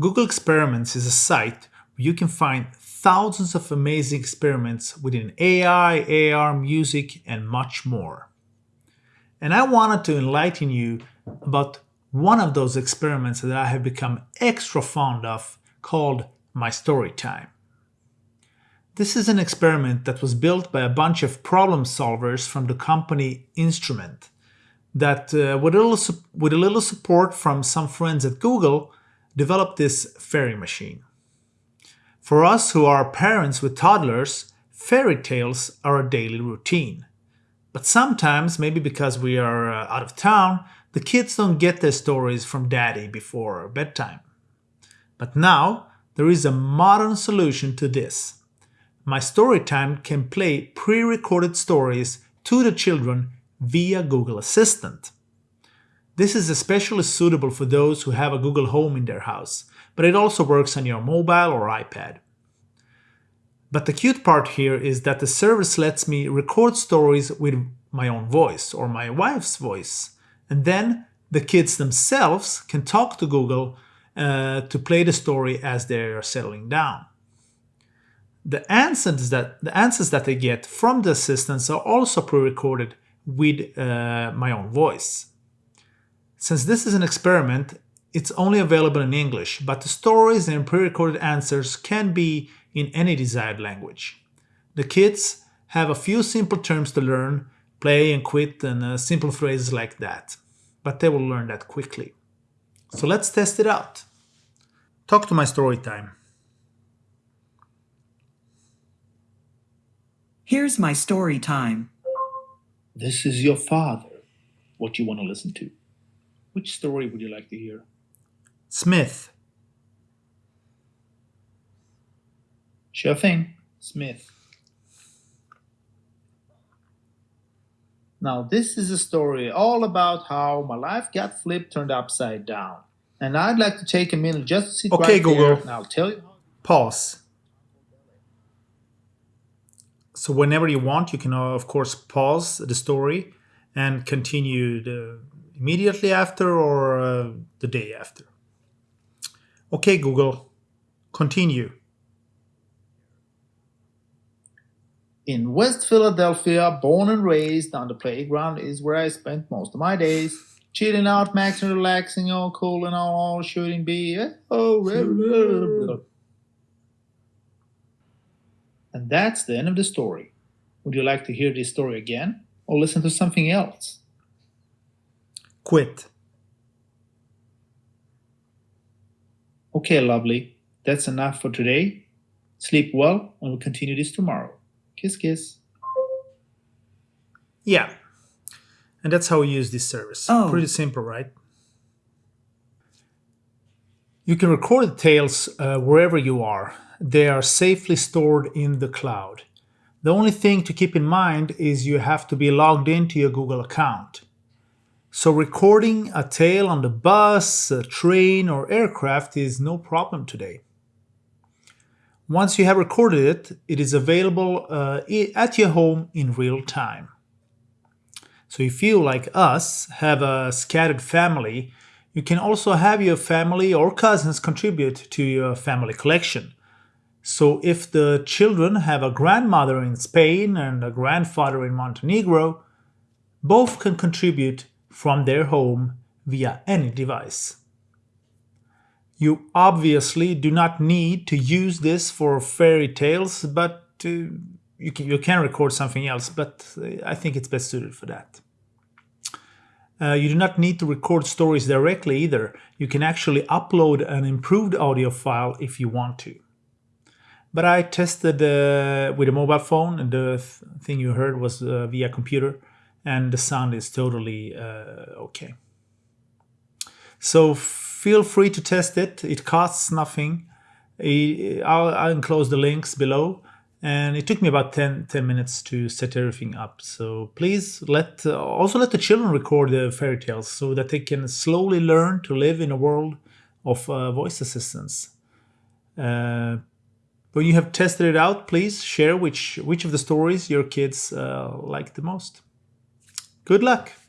Google Experiments is a site where you can find thousands of amazing experiments within AI, AR, music, and much more. And I wanted to enlighten you about one of those experiments that I have become extra fond of called My Story Time. This is an experiment that was built by a bunch of problem solvers from the company Instrument that, uh, with, a little, with a little support from some friends at Google, developed this fairy machine. For us who are parents with toddlers, fairy tales are a daily routine. But sometimes, maybe because we are uh, out of town, the kids don't get their stories from daddy before bedtime. But now, there is a modern solution to this. My Storytime can play pre-recorded stories to the children via Google Assistant. This is especially suitable for those who have a Google Home in their house, but it also works on your mobile or iPad. But the cute part here is that the service lets me record stories with my own voice or my wife's voice, and then the kids themselves can talk to Google uh, to play the story as they're settling down. The answers that the answers that they get from the assistants are also pre-recorded with uh, my own voice. Since this is an experiment, it's only available in English, but the stories and pre-recorded answers can be in any desired language. The kids have a few simple terms to learn, play and quit and uh, simple phrases like that, but they will learn that quickly. So let's test it out. Talk to my story time. Here's my story time. This is your father. What you want to listen to? Which story would you like to hear? Smith. Sure thing, Smith. Now, this is a story all about how my life got flipped, turned upside down. And I'd like to take a minute just to sit okay, right Google. and I'll tell you. Pause. So whenever you want, you can, uh, of course, pause the story and continue the, immediately after or uh, the day after. Okay, Google, continue. In West Philadelphia, born and raised on the playground is where I spent most of my days. Chilling out, maxing, relaxing, all cool and all, shooting beer. Oh, and that's the end of the story. Would you like to hear this story again or listen to something else? Quit. Okay, lovely. That's enough for today. Sleep well, and we'll continue this tomorrow. Kiss, kiss. Yeah. And that's how we use this service. Oh. Pretty simple, right? You can record the tales uh, wherever you are. They are safely stored in the cloud. The only thing to keep in mind is you have to be logged into your Google account. So recording a tale on the bus, train or aircraft is no problem today. Once you have recorded it, it is available uh, at your home in real time. So if you, like us, have a scattered family, you can also have your family or cousins contribute to your family collection. So if the children have a grandmother in Spain and a grandfather in Montenegro, both can contribute from their home via any device. You obviously do not need to use this for fairy tales, but uh, you, can, you can record something else, but uh, I think it's best suited for that. Uh, you do not need to record stories directly either. You can actually upload an improved audio file if you want to. But I tested uh, with a mobile phone and the th thing you heard was uh, via computer and the sound is totally uh, okay. So feel free to test it. It costs nothing. I'll, I'll enclose the links below and it took me about 10, 10 minutes to set everything up. So please let uh, also let the children record the fairy tales so that they can slowly learn to live in a world of uh, voice assistants. Uh, when you have tested it out, please share which which of the stories your kids uh, like the most. Good luck!